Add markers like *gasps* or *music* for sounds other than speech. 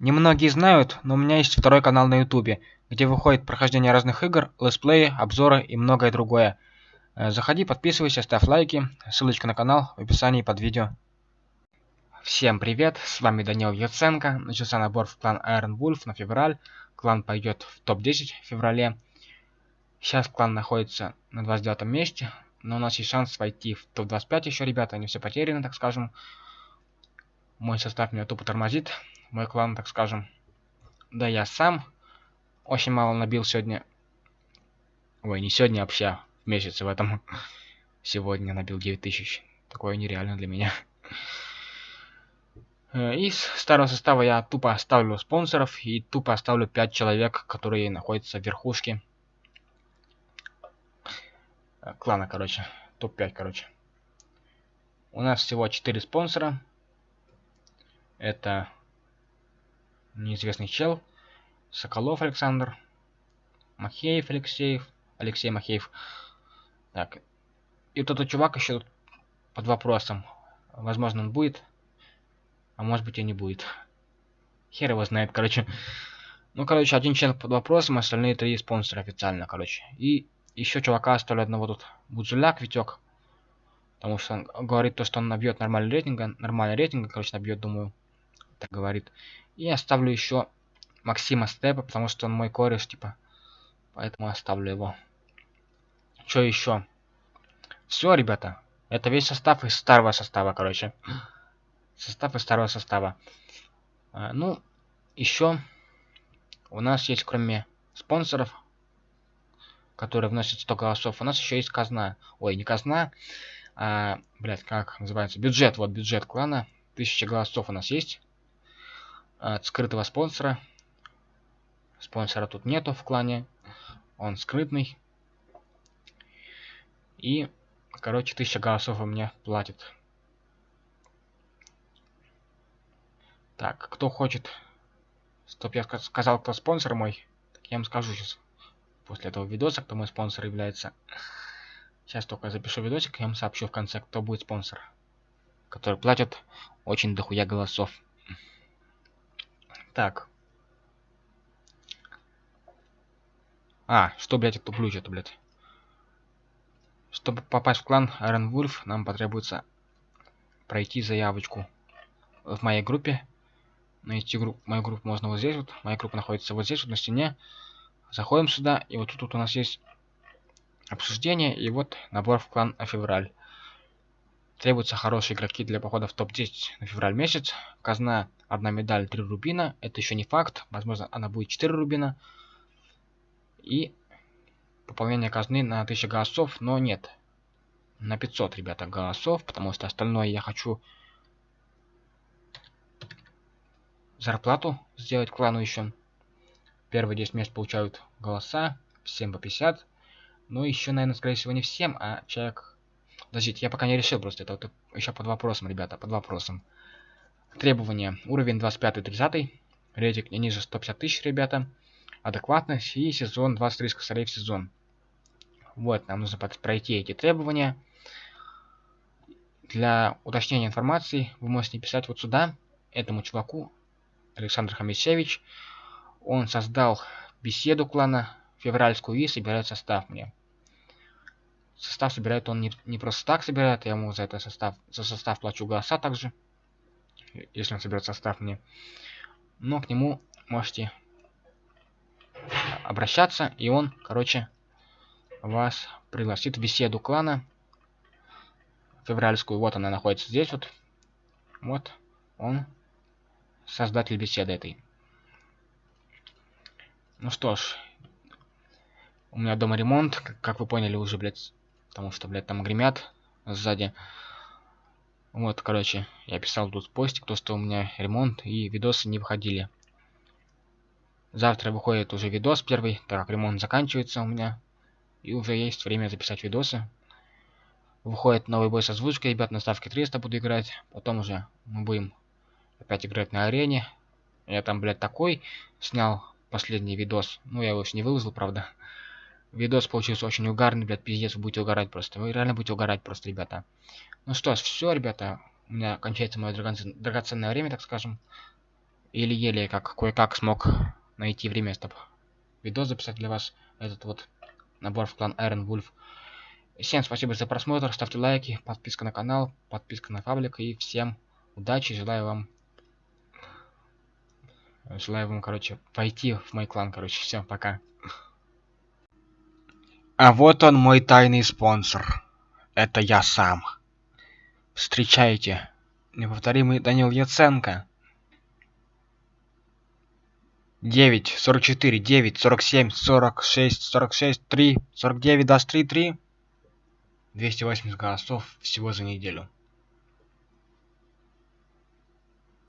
Немногие знают, но у меня есть второй канал на ютубе, где выходит прохождение разных игр, летсплеи, обзоры и многое другое. Э, заходи, подписывайся, ставь лайки, ссылочка на канал в описании под видео. Всем привет, с вами Данил Яценко. Начался набор в клан Iron Wolf на февраль. Клан пойдет в топ-10 в феврале. Сейчас клан находится на 29 месте, но у нас есть шанс войти в топ-25 еще, ребята, не все потеряно, так скажем. Мой состав меня тупо тормозит, мой клан, так скажем. Да я сам очень мало набил сегодня. Ой, не сегодня, а вообще в месяце в этом. Сегодня набил 9000. Такое нереально для меня. Э, из старого состава я тупо оставлю спонсоров и тупо оставлю 5 человек, которые находятся в верхушке клана, короче. Топ-5, короче. У нас всего 4 спонсора. Это неизвестный чел, Соколов Александр, Махеев Алексеев, Алексей Махеев. Так, и вот этот чувак еще под вопросом. Возможно, он будет, а может быть и не будет. Хер его знает, короче. Ну, короче, один член под вопросом, остальные три спонсора официально, короче. И еще чувака оставлю одного тут. Будзуляк, Витек. Потому что он говорит то, что он набьет нормальный рейтинг. Нормальный рейтинг, короче, набьет, думаю. Так говорит. И оставлю еще Максима Степа, потому что он мой кореш, типа. Поэтому оставлю его. Что еще? Все, ребята. Это весь состав из старого состава, короче. *gasps* Состав из старого состава. А, ну, еще у нас есть, кроме спонсоров, которые вносят 100 голосов, у нас еще есть казна. Ой, не казна, а, блядь, как называется? Бюджет, вот бюджет клана. Тысяча голосов у нас есть от скрытого спонсора. Спонсора тут нету в клане. Он скрытный. И, короче, 1000 голосов у меня платит. Так, кто хочет... Стоп, я сказал, кто спонсор мой. Так я вам скажу сейчас. После этого видоса, кто мой спонсор является. Сейчас только запишу видосик, я вам сообщу в конце, кто будет спонсор. Который платит очень дохуя голосов. Так. А, что, блядь, я туплю что-то, блядь. Чтобы попасть в клан Iron Wolf, нам потребуется пройти заявочку в моей группе. Найти группу, мою группу можно вот здесь вот. Моя группа находится вот здесь вот на стене. Заходим сюда, и вот тут вот у нас есть обсуждение, и вот набор в клан февраль. Требуются хорошие игроки для похода в топ-10 на февраль месяц. Казна одна медаль 3 рубина. Это еще не факт. Возможно, она будет 4 рубина. И пополнение казны на 1000 голосов, но нет. На 500, ребята, голосов, потому что остальное я хочу зарплату сделать клану еще. Первые 10 мест получают голоса, всем по 50. Ну, еще, наверное, скорее всего, не всем, а человек Подождите, я пока не решил просто. Это вот еще под вопросом, ребята, под вопросом. Требования. Уровень 25-30. Рейтинг не ниже 150 тысяч, ребята. Адекватность и сезон 23 косарей в сезон. Вот, нам нужно пройти эти требования. Для уточнения информации вы можете писать вот сюда, этому чуваку, Александр Хамисевич. Он создал беседу клана февральскую и собирает состав мне. Состав собирает он не, не просто так собирает, я ему за это состав, за состав плачу голоса также. Если он соберет состав мне. Но к нему можете обращаться, и он, короче, вас пригласит в беседу клана февральскую. Вот она находится здесь вот. Вот он, создатель беседы этой. Ну что ж, у меня дома ремонт, как вы поняли уже, блядь, Потому что, блядь, там гремят сзади. Вот, короче, я писал тут постик, то, что у меня ремонт и видосы не выходили. Завтра выходит уже видос первый, так как ремонт заканчивается у меня. И уже есть время записать видосы. Выходит новый бой с озвучкой, ребят, на ставке 300 буду играть. Потом уже мы будем опять играть на арене. Я там, блядь, такой снял последний видос. Ну, я его еще не выложил, правда. Видос получился очень угарный, блядь, пиздец, вы будете угорать просто. Вы реально будете угорать просто, ребята. Ну что ж, все, ребята. У меня кончается мое драгоценное время, так скажем. еле-еле как кое-как смог найти время, чтобы видос записать для вас. Этот вот набор в клан Iron Wolf. Всем спасибо за просмотр, ставьте лайки, подписка на канал, подписка на паблик и всем удачи, желаю вам желаю вам, короче, пойти в мой клан, короче, всем пока. А вот он мой тайный спонсор. Это я сам. Встречайте, неповторимый Данил Яценко. 9, 44, 9, 47, 46, 46, 3, 49, даст 3, 3. 280 голосов всего за неделю.